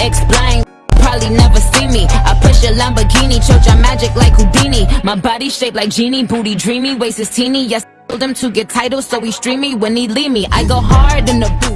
explain. Probably never see me. I push a Lamborghini, choke your magic like Houdini. My body shaped like genie, booty dreamy, waist is teeny. Yes, told him to get titles, so he stream me when he leave me. I go hard in the.